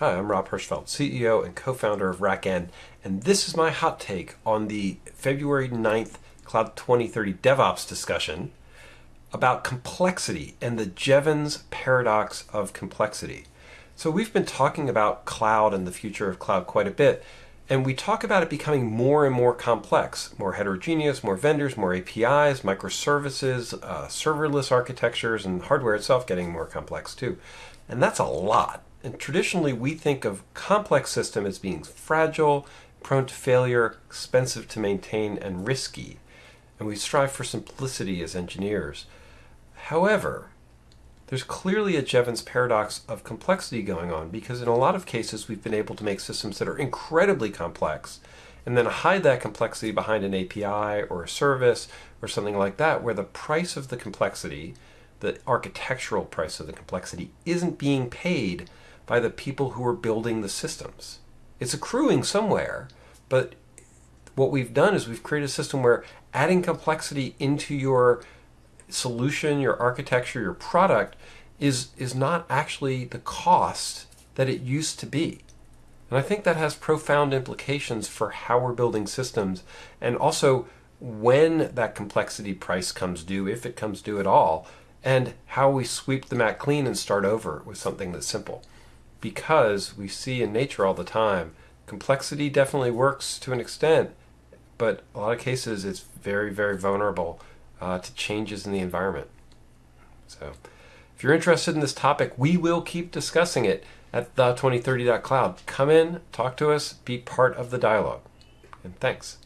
Hi, I'm Rob Hirschfeld, CEO and co-founder of RackN, and this is my hot take on the February 9th Cloud 2030 DevOps discussion about complexity and the Jevons paradox of complexity. So we've been talking about cloud and the future of cloud quite a bit, and we talk about it becoming more and more complex, more heterogeneous, more vendors, more APIs, microservices, uh, serverless architectures, and hardware itself getting more complex too. And that's a lot. And traditionally, we think of complex system as being fragile, prone to failure, expensive to maintain, and risky. And we strive for simplicity as engineers. However, there's clearly a Jevons paradox of complexity going on because in a lot of cases we've been able to make systems that are incredibly complex and then hide that complexity behind an API or a service or something like that where the price of the complexity, the architectural price of the complexity, isn't being paid by the people who are building the systems. It's accruing somewhere, but what we've done is we've created a system where adding complexity into your solution, your architecture, your product is, is not actually the cost that it used to be. And I think that has profound implications for how we're building systems and also when that complexity price comes due, if it comes due at all, and how we sweep the mat clean and start over with something that's simple because we see in nature all the time complexity definitely works to an extent, but a lot of cases it's very, very vulnerable uh, to changes in the environment. So if you're interested in this topic, we will keep discussing it at the 2030.cloud. Come in, talk to us, be part of the dialogue. And thanks.